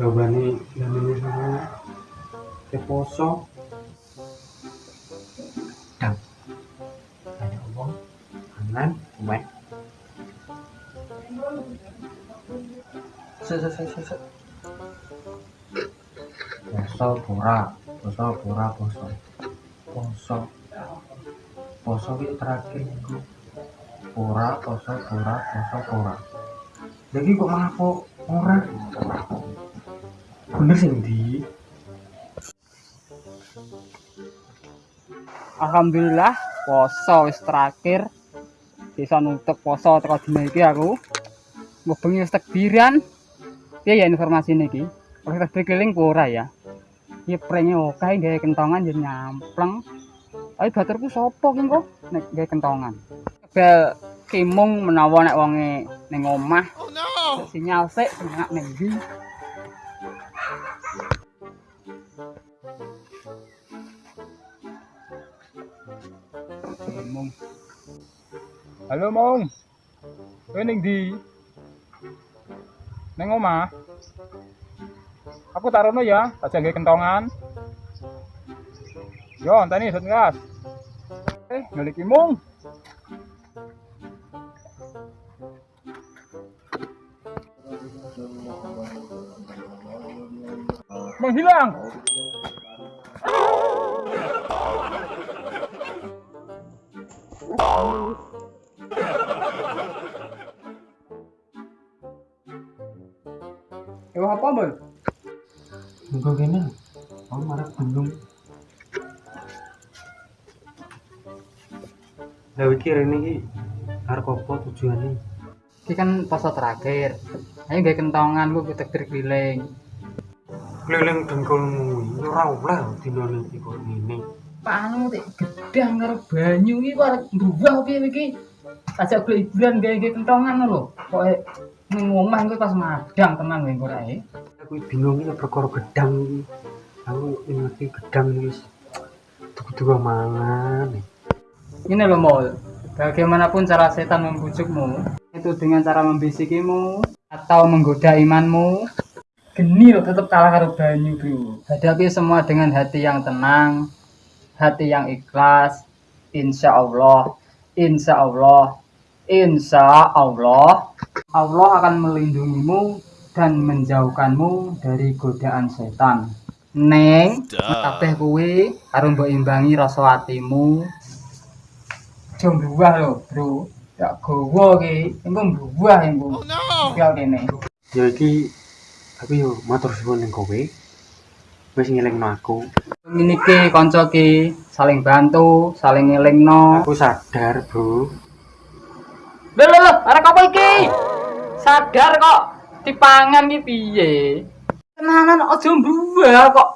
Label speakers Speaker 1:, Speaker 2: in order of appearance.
Speaker 1: Gawane namanya sama ke poso. Poso pura, poso pura poso. Poso. Poso terakhir. Pura, poso, pura, poso, pura. Lagi kok malah kok ora? Bener sih di.
Speaker 2: Alhamdulillah poso wis terakhir bisa nutup poso teko dina iki aku mbok bengi wis takbiran piye ya informasi niki oleh takbir keliling apa ora ya. Ya prenge oke gawe kentongan jadi nyampleng. Ayo baturku sapa ki kok nek gawe kentongan. Bel kimung menawa nek wonge ning omah. Oh no! Sinyal sik semangat ning ndi? Mong. Halo Mong. Kowe ning ndi? Ning omah. Aku tarono ya, aja nggae kentongan. Yo, enteni set gas. Eh, ngeliki Mong. Menghilang. Ya apa, Bang?
Speaker 1: Muga kene. Aku marah bingung. Lah iki rene iki arep apa tujuane?
Speaker 2: Iki kan poso terakhir. Ayo gawe kentongan ku takbir keliling.
Speaker 1: Keliling dengkulmu ora oleh dina iki kok ngene.
Speaker 2: Pak anu tik gedang karo banyu iki kok arep mbuwah piye iki? Ajak golek hiburan gawe kentongan lho. Pokoke ning omah kuwi pas madang tenan kowe ora e.
Speaker 1: Aku bingung iki perkara gedang iki. Aku ngerti gedang iki wis tuku-tuku mangan.
Speaker 2: Ini loh Mol, bagaimanapun cara setan membujukmu, itu dengan cara membisikimu atau menggoda imanmu, geni loh tetap kalah karo banyu bro. Hadapi semua dengan hati yang tenang, hati yang ikhlas, insya Allah, insya Allah, insya Allah, Allah akan melindungimu dan menjauhkanmu dari godaan setan. Neng, kabeh kuwi karo mbok imbangi rasa atimu, Jom buah lho, Bro. Ya gowo ki, engko buah engko. Oh no. Ya kene.
Speaker 1: Ya iki tapi yo matur suwun ning kowe. Wis ngelingno aku.
Speaker 2: Ngene iki kanca saling bantu, saling ngelingno.
Speaker 1: Aku sadar, Bro.
Speaker 2: Lho lho arek apa iki? Sadar kok dipangan ki piye? Tenanan aja buah kok